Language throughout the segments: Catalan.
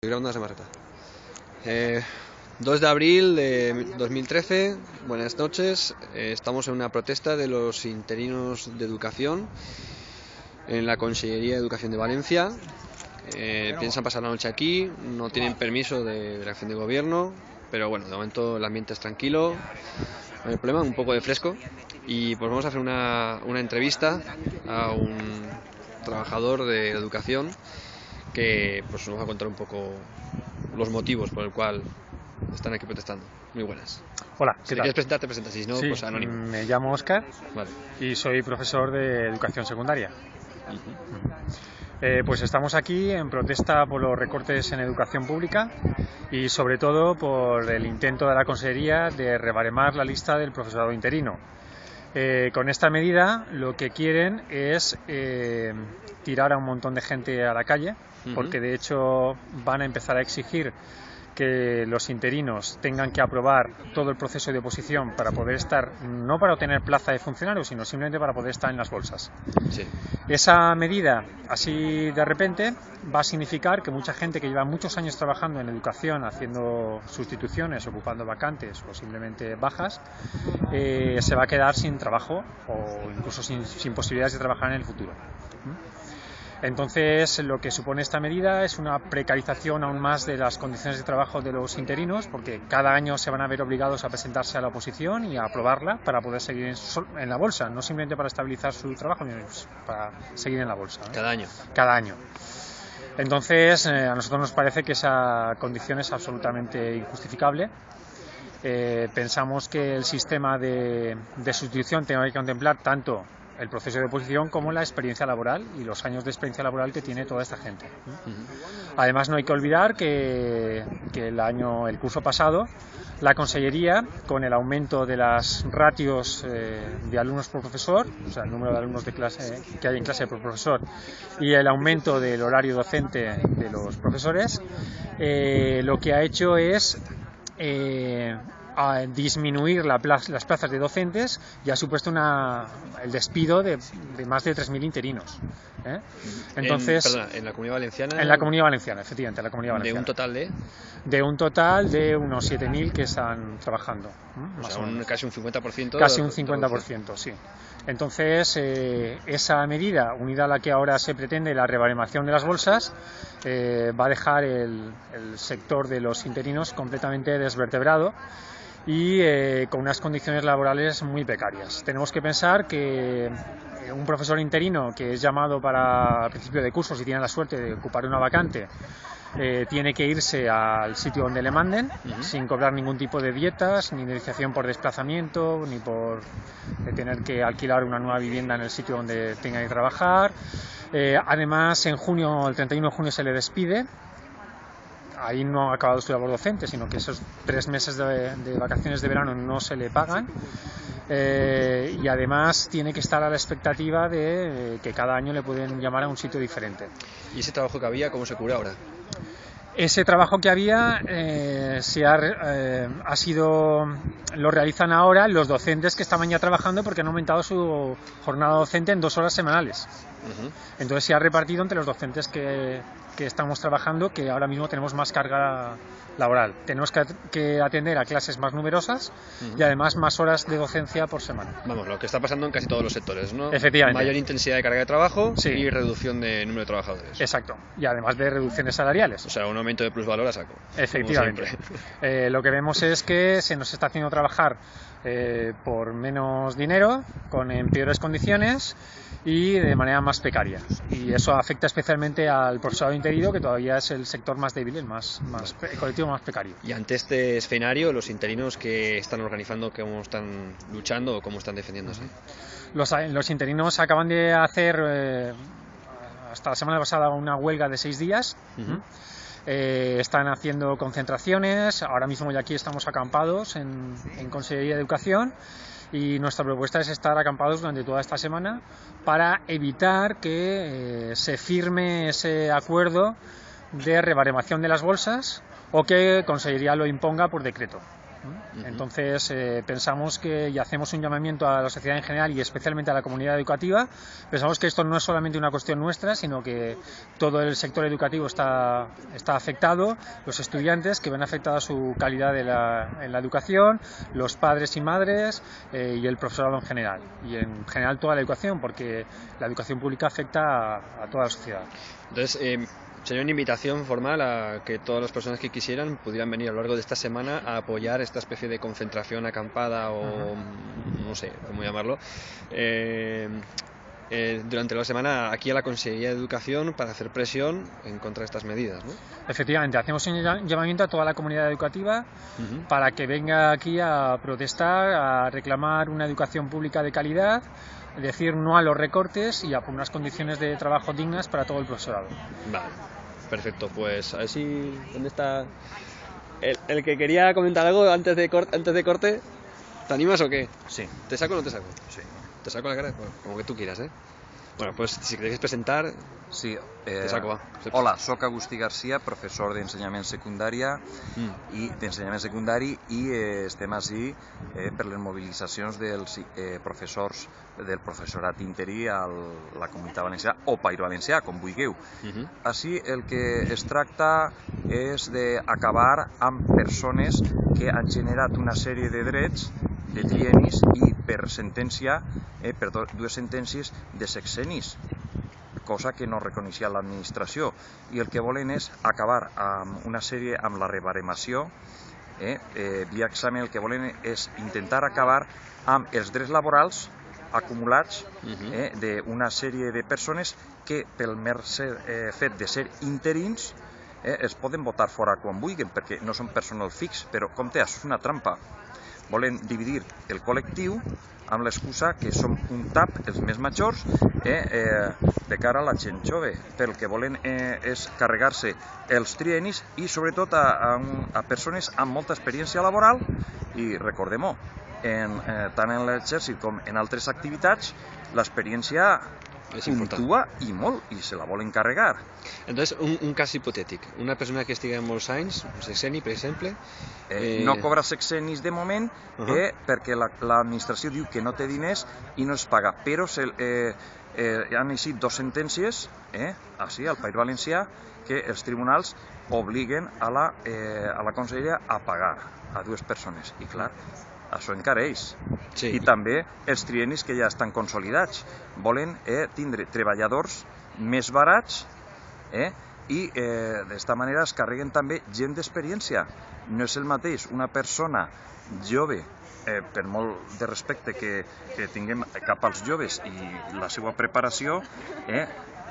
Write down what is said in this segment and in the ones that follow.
grabando una Eh, 2 de abril de 2013, buenas noches. Eh, estamos en una protesta de los interinos de educación en la Consellería de Educación de Valencia. Eh, piensan pasar la noche aquí, no tienen permiso de, de la acción de gobierno, pero bueno, de momento el ambiente es tranquilo, no hay problema, un poco de fresco. Y pues vamos a hacer una, una entrevista a un trabajador de educación que pues, nos va a contar un poco los motivos por el cual están aquí protestando. Muy buenas. Hola, Si ¿qué te tal? quieres presentar, te presentas, si no, Sí, pues anónimo. me llamo Oscar Vale. y soy profesor de educación secundaria. Eh, pues estamos aquí en protesta por los recortes en educación pública y sobre todo por el intento de la Consejería de rebaremar la lista del profesorado interino. Eh, con esta medida lo que quieren es eh, tirar a un montón de gente a la calle, porque de hecho van a empezar a exigir que los interinos tengan que aprobar todo el proceso de oposición para poder estar, no para obtener plaza de funcionario, sino simplemente para poder estar en las bolsas. Sí. Esa medida, así de repente, va a significar que mucha gente que lleva muchos años trabajando en educación, haciendo sustituciones, ocupando vacantes o simplemente bajas, eh, se va a quedar sin trabajo o incluso sin, sin posibilidades de trabajar en el futuro. Entonces, lo que supone esta medida es una precarización aún más de las condiciones de trabajo de los interinos, porque cada año se van a ver obligados a presentarse a la oposición y a aprobarla para poder seguir en, la bolsa, no simplemente para estabilizar su trabajo, sino para seguir en la bolsa. Cada año. cada año. Entonces, eh, a nosotros nos parece que esa condición es absolutamente injustificable. Eh, pensamos que el sistema de, de sustitución tiene que contemplar tanto el proceso de oposición como la experiencia laboral y los años de experiencia laboral que tiene toda esta gente. Además, no hay que olvidar que, el año, el curso pasado, la Consellería, con el aumento de las ratios eh, de alumnos por profesor, o sea, el número de alumnos de clase, que hay en clase por profesor, y el aumento del horario docente de los profesores, eh, lo que ha hecho es eh, a disminuir la pla- las plazas de docentes y ha supuesto una, el despido de, de más de 3.000 interinos. ¿eh? Entonces, en, perdona, en la Comunidad Valenciana. en la Comunidad Valenciana, efectivamente, en la Comunidad De Valenciana. un total de. De un total de unos 7.000 que están trabajando. casi un 50%. Casi de- un de reducción. 50%, sí. Entonces, eh, esa medida, unida a la que ahora se pretende la rebaremación de las bolsas, eh, va a dejar el, el sector de los interinos completamente desvertebrado y eh, con unas condiciones laborales muy precarias. Tenemos que pensar que eh, un profesor interino que es llamado para al principio de curso, si tiene la suerte de ocupar una vacante, eh, tiene que irse al sitio donde le manden Ujú. sin cobrar ningún tipo de dietas, ni indemnización por desplazamiento, ni por eh, tener que alquilar una nueva vivienda en el sitio donde tenga que trabajar. Eh, además, en junio, el 31 de junio se le despide. Ahí no ha acabado su labor docente, sino que esos tres meses de, de vacaciones de verano no se le pagan. Eh, y además tiene que estar a la expectativa de eh, que cada año le pueden llamar a un sitio diferente. ¿Y ese trabajo que había, cómo se cura ahora? Ese trabajo que había eh, se ha, eh, ha sido lo realizan ahora los docentes que estaban ya trabajando porque han aumentado su jornada docente en dos horas semanales. Entonces se ha repartido entre los docentes que, que estamos trabajando que ahora mismo tenemos más carga laboral. Tenemos que, at- que atender a clases más numerosas y además más horas de docencia por semana. Vamos, lo que está pasando en casi todos los sectores, ¿no? Efectivamente. Mayor intensidad de carga de trabajo Sí. y reducción de número de trabajadores. Exacto. Y además de reducciones salariales. O sea, un aumento de plusvalor a saco. Efectivamente. Eh, lo que vemos es que se nos está haciendo trabajar eh, por menos dinero, con en peores condiciones y de manera más precaria. Y eso afecta especialmente al profesorado interino, que todavía es el sector más débil, el, más, más, el colectivo más precario. Y ante este escenario, los interinos que están organizando, cómo están luchando o cómo están defendiéndose. Los, los interinos acaban de hacer eh, hasta la semana pasada una huelga de seis días. Ujú. Eh, están haciendo concentraciones, ahora mismo ya aquí estamos acampados en, en Consejería de Educación. Y nuestra propuesta es estar acampados durante toda esta semana para evitar que eh, se firme ese acuerdo de rebaremación de las bolsas o que Consejería lo imponga por decreto. Entonces eh, pensamos que y hacemos un llamamiento a la sociedad en general y especialmente a la comunidad educativa. Pensamos que esto no es solamente una cuestión nuestra, sino que todo el sector educativo está, está afectado, los estudiantes que ven afectada su calidad de la, en la educación, los padres y madres eh, y el profesorado en general. Y en general toda la educación, porque la educación pública afecta a, a toda la sociedad. Entonces, eh, sería una invitación formal a que todas las personas que quisieran pudieran venir a lo largo de esta semana a apoyar esta especie de concentración acampada o no sé cómo llamarlo. Eh, eh, durante la semana aquí a la Consejería de Educación para hacer presión en contra de estas medidas. ¿no? Efectivamente, hacemos un llamamiento a toda la comunidad educativa para que venga aquí a protestar, a reclamar una educación pública de calidad, decir no a los recortes y a unas condiciones de trabajo dignas para todo el profesorado. Vale, perfecto. Pues a ver si. ¿Dónde está el, el que quería comentar algo antes de, cor- antes de corte? ¿Te animas o qué? Sí, ¿Te saco o no te saco? sí. ¿Te saco la cara? Bueno, como que tú quieras, ¿eh? Bueno, pues si queréis presentar, Sí, eh, te saco, va. Hola, sóc Agustí Garcia, professor d'ensenyament secundària Mm. i d'ensenyament secundari i eh, estem així eh, per les mobilitzacions dels eh, professors del professorat interí a la comunitat valenciana o País Valencià, com vulgueu. Mhm. Així el que es tracta és d'acabar amb persones que han generat una sèrie de drets de trienis i per sentència, eh, per dues sentències de sexenis, cosa que no reconeixia l'administració. I el que volen és acabar amb una sèrie, amb la rebaremació, eh, eh, via examen el que volen és intentar acabar amb els drets laborals acumulats eh, d'una sèrie de persones que pel mer ser, eh, fet de ser interins eh, es poden votar fora quan vulguin perquè no són personal fix, però compte, això és una trampa. Volen dividir el col·lectiu amb l'excusa que som un tap, els més majors, eh, eh, de cara a la gent jove. Pel que volen eh, és carregar-se els trienis i sobretot a, a, a persones amb molta experiència laboral i recordem-ho, en, eh, tant en l'exèrcit com en altres activitats, l'experiència És important. puntua i molt i se la volen carregar. Entonces, un, un cas hipotètic. Una persona que estigui molts anys, un sexeni, per exemple, Eh, Eh, no cobra sexenis de moment Uh eh, perquè la- l'administració diu que no té diners i no es paga, però se, eh, eh, han eixit dos sentències eh, així, al País Valencià que els tribunals obliguen a la, eh, a la conselleria a pagar a dues persones i clar, això encareix sí. i també els trienis que ja estan consolidats volen eh, tindre treballadors més barats eh, i eh, d'esta manera es carreguen també gent d'experiència. No és el mateix una persona jove, eh, per molt de respecte que, que tinguem cap als joves i la seva preparació, eh,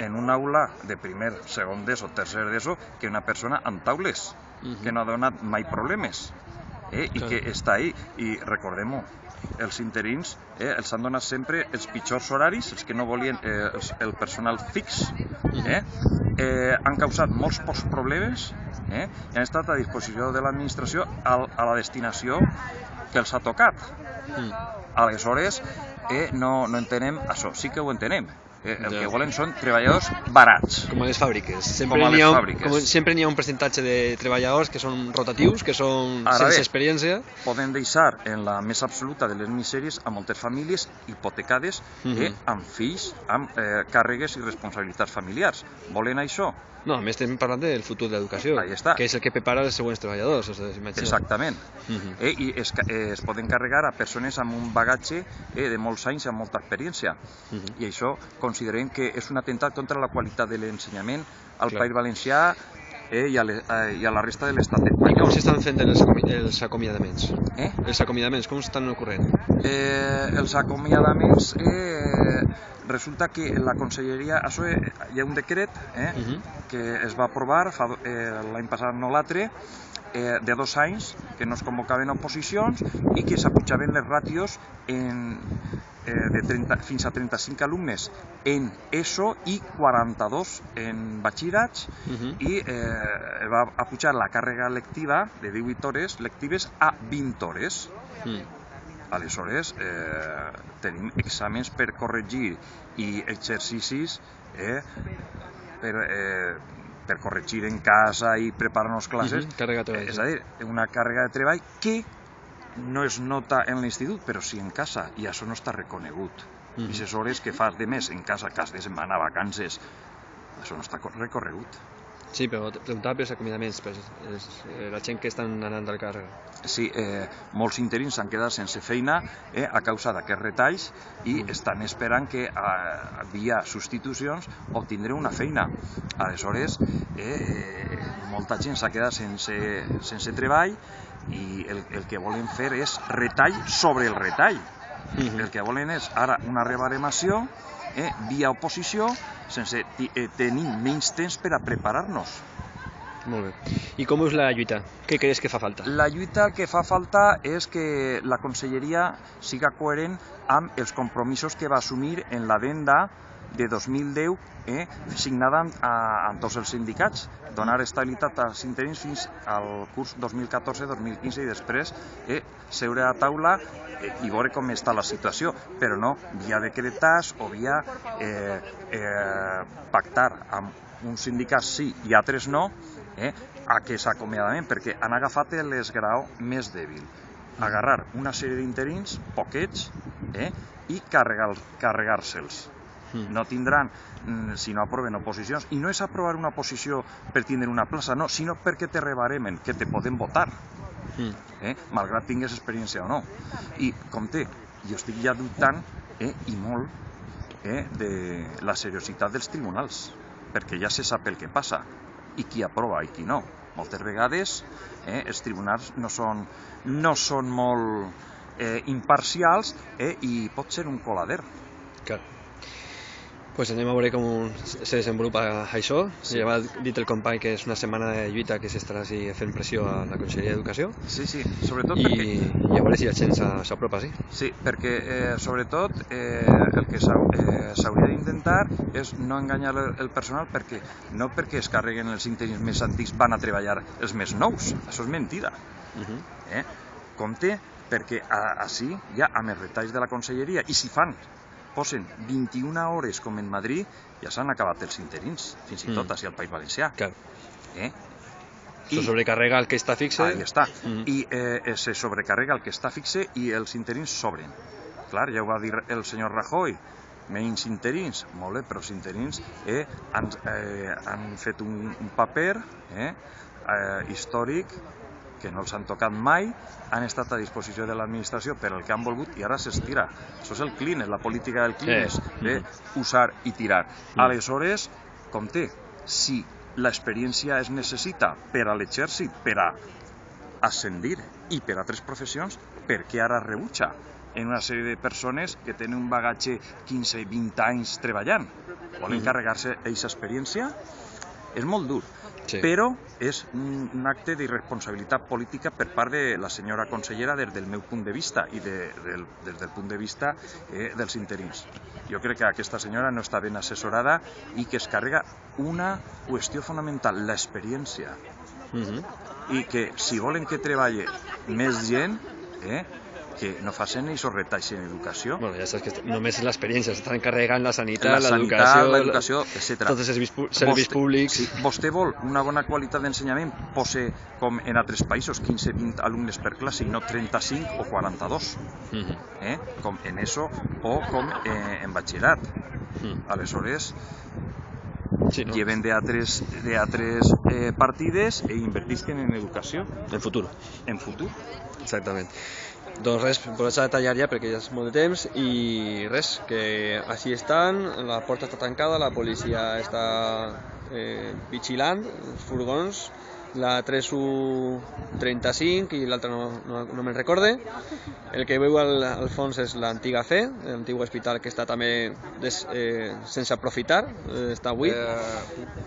en una aula de primer, segon d'ESO, tercer d'ESO, que una persona amb taules, Mhm. que no ha donat mai problemes eh, i que està ahí. I recordem-ho, els interins eh, els han donat sempre els pitjors horaris, els que no volien eh, els, el personal fix, eh, eh, han causat molts pocs problemes eh, i han estat a disposició de l'administració al- a la destinació que els ha tocat. Mm. Aleshores, eh, no, no entenem això, sí que ho entenem. Eh, el Ja. que volen són treballadors barats. Com a les fàbriques. Sempre Com a n'hi les ha, fàbriques. Com, sempre n'hi ha un percentatge de treballadors que són rotatius, que són Ara sense bé. experiència. poden deixar en la més absoluta de les misèries a moltes famílies hipotecades Mhm. eh, amb fills, amb eh, càrregues i responsabilitats familiars. Volen això? No, a més estem parlant del futur de l'educació, que és el que prepara els següents treballadors. O sigui. Exactament. Mhm. Eh, I es, eh, es poden carregar a persones amb un bagatge eh, de molts anys i amb molta experiència. Mhm. I això considerem que és un atemptat contra la qualitat de l'ensenyament al Clar. País Valencià eh, i, a le, eh, i a la resta de l'estat I com s'estan fent els, acomi els acomiadaments? Eh? Els acomiadaments, com estan ocorrent? eh, els acomiadaments eh, resulta que la conselleria això, eh, hi ha un decret eh, Mhm. que es va aprovar eh, l'any passat no l'altre eh, de dos anys que no es convocaven oposicions i que s'apujaven les ràtios en, eh, de 30, fins a 35 alumnes en ESO i 42 en batxillerats Mhm. i eh, va apujar la càrrega lectiva de 18 hores lectives a 20 hores. Mm. Aleshores, eh, tenim exàmens per corregir i exercicis eh, per, eh, per corregir en casa i preparar-nos classes. Mhm, càrrega de treball, és a dir, una càrrega de treball que no es nota en l'institut, però sí en casa, i això no està reconegut. Mhm. I les hores que fas de mes en casa, cas de setmana, vacances, això no està co- recorregut. Sí, però preguntava pels acomiadaments, per els, eh, la gent que estan anant al càrrec. Sí, eh, molts interins s'han quedat sense feina eh, a causa d'aquests retalls i estan esperant que a, via substitucions obtindré una feina. Aleshores, eh, eh, molta gent s'ha quedat sense, sense treball i el, el que volen fer és retall sobre el retall. Mhm. El que volen és ara una rebaremació eh, via oposició sense eh, tenir menys temps per a preparar-nos. Molt bé. I com és la lluita? Què creus que fa falta? La lluita que fa falta és que la conselleria siga coherent amb els compromisos que va assumir en l'adenda de 2010 eh, signada amb, a, amb tots els sindicats, donar estabilitat als interins fins al curs 2014-2015 i després eh, seure a taula eh, i veure com està la situació, però no via decretats o via eh, eh, pactar amb uns sindicats sí i altres no, eh, aquest acomiadament, perquè han agafat l'esgrau més dèbil. Agarrar una sèrie d'interins, poquets, eh, i carregar- carregar-se'ls. Mm. No tindran, mm, si no aproven oposicions, i no és aprovar una oposició per tindre una plaça, no, sinó perquè te rebaremen, que te poden votar, Mm. eh, malgrat tingues experiència o no. I, compte, jo estic ja dubtant, eh, i molt, eh, de la seriositat dels tribunals, perquè ja se sap el que passa, i qui aprova i qui no. Moltes vegades eh, els tribunals no són, no són molt eh, imparcials eh, i pot ser un colader. Clar. Pues anem a veure com se desenvolupa això. Sí. Ja va dit el company que és una setmana de lluita que s'estarà així fent pressió a la Conselleria d'Educació Sí, sí, sobretot i, perquè... i a veure si la gent s'a- s'apropa, sí. Sí, perquè eh, sobretot eh, el que eh, s'hauria d'intentar és no enganyar el, el personal perquè no perquè es carreguen els interins més antics van a treballar els més nous, això és mentida. Uh -huh. Eh? Compte perquè a, així ja amb els retalls de la conselleria i si fan posen 21 hores com en Madrid ja s'han acabat els interins, fins i tot Mm. així al País Valencià. Clar. Eh? Això sobrecarrega el que està fixe. Ahí està. Mm. I eh, se sobrecarrega el que està fixe i els interins sobren. Clar, ja ho va dir el senyor Rajoy, menys interins, molt bé, però els interins eh, han, eh, han fet un, un paper eh, eh, històric que no els han tocat mai, han estat a disposició de l'administració per el que han volgut i ara s'estira. Això és el clean, és la política del clean, Sí. és de usar i tirar. Mm. Aleshores, compte, si l'experiència es necessita per a l'exèrcit, per a ascendir i per a altres professions, per què ara rebutja en una sèrie de persones que tenen un bagatge 15-20 anys treballant? Volen carregar-se aquesta experiència? És molt dur, Sí. però és un, acte d'irresponsabilitat política per part de la senyora consellera des del meu punt de vista i de, del, des del punt de vista eh, dels interins. Jo crec que aquesta senyora no està ben assessorada i que es carrega una qüestió fonamental, l'experiència Uh -huh. i que si volen que treballe més gent, eh, que no facin aquests retalls en educació, Bueno, ja saps que només és l'experiència, s'estan carregant la sanitat, l'educació, l'educació, etc. tots els serveis, pu- serveis Vostè- públics. Si vostè vol una bona qualitat d'ensenyament, pose com en altres països 15-20 alumnes per classe i no 35 o 42, Uh -huh. eh? com en ESO o com eh, en batxillerat. Mm. Aleshores, Sí, no? lleven de altres, de altres eh, partides e invertisquen en educació, En futur. en futur. Exactament. Doncs res, posar a tallar ja perquè ja és molt de temps i res, que així estan, la porta està tancada, la policia està eh, vigilant, els furgons, la 3135 i l'altra no, no, no me'n recorde. El que veu al, al fons és l'antiga C, l'antic hospital que està també des, eh, sense aprofitar, eh, està buit.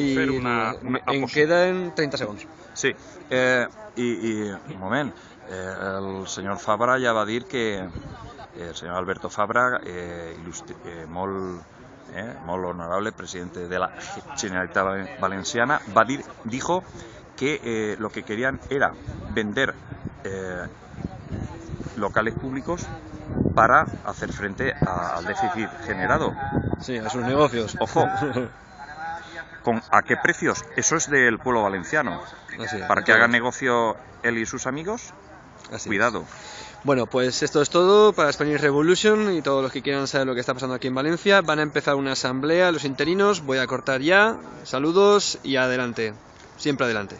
I fer una- una aposta. queden 30 segons. Sí, eh, i, i un moment, eh, el senyor Fabra ja va dir que eh, el senyor Alberto Fabra, eh, eh, molt, eh, molt honorable presidente de la Generalitat Valenciana, va dir, dijo que eh, lo que querían era vender eh, locales públicos para hacer frente a- al déficit generado. Sí, a sus negocios. Ojo. ¿Con, ¿A qué precios? Eso es del pueblo valenciano. Así es, Para que haga todos. negocio él y sus amigos, Así es. cuidado. Bueno, pues esto es todo para Spanish Revolution y todos los que quieran saber lo que está pasando aquí en Valencia. Van a empezar una asamblea, los interinos. Voy a cortar ya. Saludos y adelante. Siempre adelante.